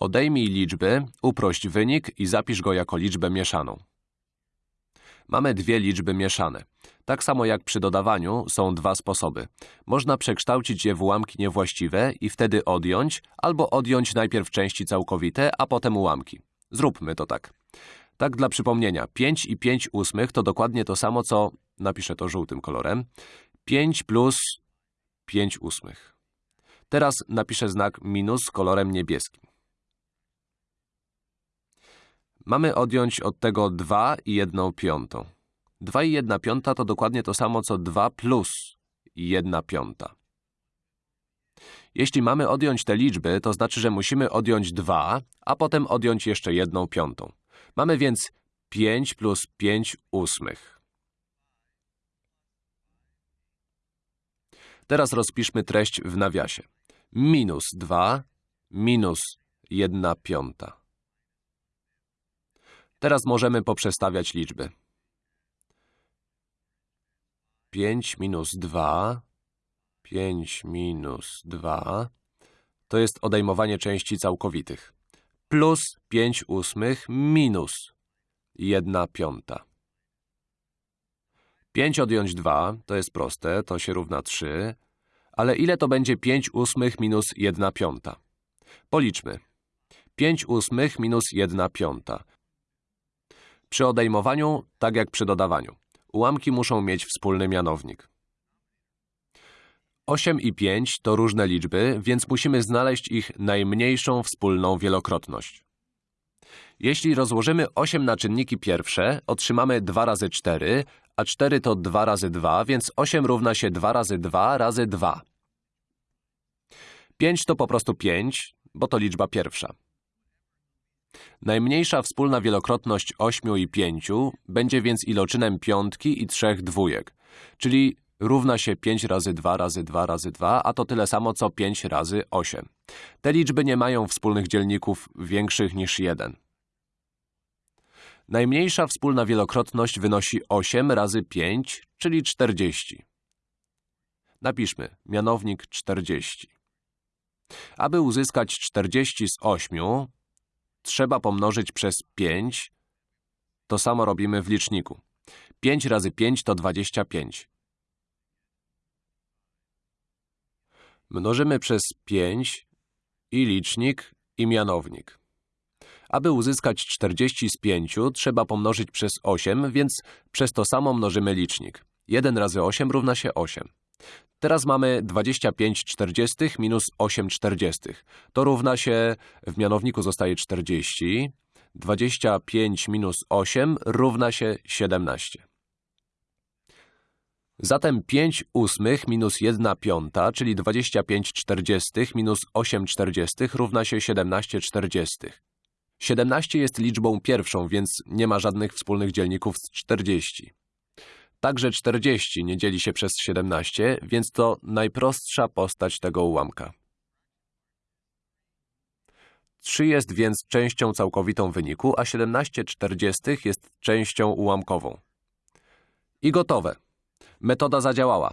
Odejmij liczby, uprość wynik i zapisz go jako liczbę mieszaną. Mamy dwie liczby mieszane. Tak samo jak przy dodawaniu są dwa sposoby. Można przekształcić je w ułamki niewłaściwe i wtedy odjąć, albo odjąć najpierw części całkowite, a potem ułamki. Zróbmy to tak. Tak dla przypomnienia, 5 i 5 ósmych to dokładnie to samo, co, napiszę to żółtym kolorem, 5 plus 5 ósmych. Teraz napiszę znak minus kolorem niebieskim. Mamy odjąć od tego 2 i 1 piątą. 2 i 1 piąta to dokładnie to samo, co 2 plus 1 piąta. Jeśli mamy odjąć te liczby, to znaczy, że musimy odjąć 2, a potem odjąć jeszcze 1 piątą. Mamy więc 5 plus 5 ósmych. Teraz rozpiszmy treść w nawiasie. Minus 2 minus 1 piąta. Teraz możemy poprzestawiać liczby. 5 minus 2, 5 minus 2 to jest odejmowanie części całkowitych. Plus 5 ósmych minus 1 piąta. 5 odjąć 2 to jest proste, to się równa 3. Ale ile to będzie 5 ósmych minus 1 piąta? Policzmy. 5 ósmych minus 1 piąta. Przy odejmowaniu, tak jak przy dodawaniu, ułamki muszą mieć wspólny mianownik. 8 i 5 to różne liczby, więc musimy znaleźć ich najmniejszą wspólną wielokrotność. Jeśli rozłożymy 8 na czynniki pierwsze, otrzymamy 2 razy 4, a 4 to 2 razy 2, więc 8 równa się 2 razy 2 razy 2. 5 to po prostu 5, bo to liczba pierwsza. Najmniejsza wspólna wielokrotność 8 i 5 będzie więc iloczynem piątki i trzech dwójek, czyli równa się 5 razy 2 razy 2 razy 2, a to tyle samo co 5 razy 8. Te liczby nie mają wspólnych dzielników większych niż 1. Najmniejsza wspólna wielokrotność wynosi 8 razy 5, czyli 40. Napiszmy mianownik 40. Aby uzyskać 40 z 8, trzeba pomnożyć przez 5. To samo robimy w liczniku. 5 razy 5 to 25. Mnożymy przez 5 i licznik, i mianownik. Aby uzyskać 40 z 5, trzeba pomnożyć przez 8, więc przez to samo mnożymy licznik. 1 razy 8 równa się 8. Teraz mamy 25 czterdziestych minus 8 czterdziestych. To równa się, w mianowniku zostaje 40. 25 minus 8 równa się 17. Zatem 5 ósmych minus 1 piąta, czyli 25 czterdziestych minus 8 czterdziestych równa się 17 czterdziestych. 17 jest liczbą pierwszą, więc nie ma żadnych wspólnych dzielników z 40. Także 40 nie dzieli się przez 17, więc to najprostsza postać tego ułamka. 3 jest więc częścią całkowitą wyniku, a 17 czterdziestych jest częścią ułamkową. I gotowe. Metoda zadziałała.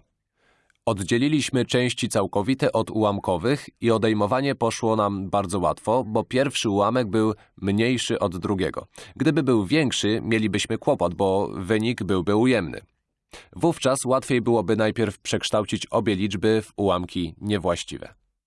Oddzieliliśmy części całkowite od ułamkowych i odejmowanie poszło nam bardzo łatwo, bo pierwszy ułamek był mniejszy od drugiego. Gdyby był większy, mielibyśmy kłopot, bo wynik byłby ujemny. Wówczas łatwiej byłoby najpierw przekształcić obie liczby w ułamki niewłaściwe.